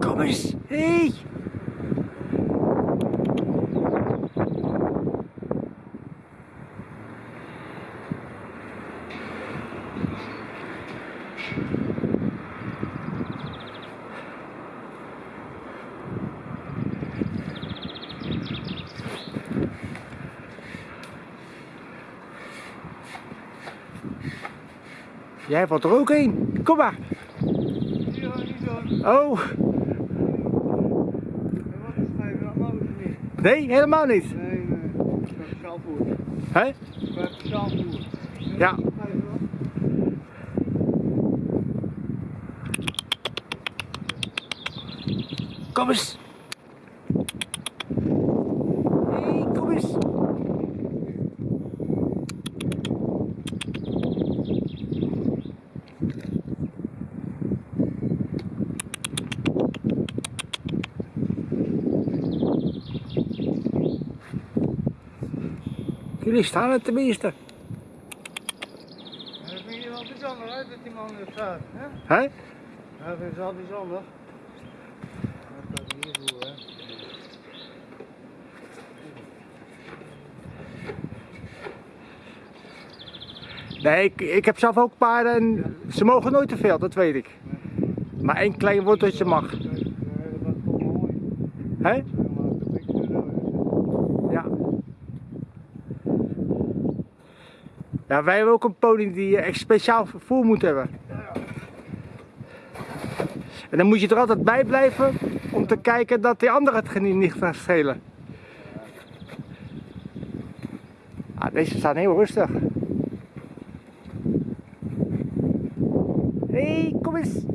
Kom eens. Hey. Jij valt er ook in. Kom maar. Hier ga niet doen. Oh, nee, helemaal niet. Nee, nee. Ik heb zelf voer. Hè? Ik heb zelf voer. Ja. Kom eens. Hey, kom eens. Jullie staan er tenminste. Dat vind je wel bijzonder hè, dat die man er staat. Hè? Hè? Dat is wel bijzonder. Dat kan hier voer hè. Nee, ik, ik heb zelf ook paarden en ze mogen nooit te veel, dat weet ik. Maar één klein worteltje mag. Hè? Ja, wij hebben ook een pony die eh, echt speciaal vervoer moet hebben. En dan moet je er altijd bij blijven om te kijken dat die ander het niet gaat schelen. Ah, deze staan heel rustig. Hé, hey, kom eens.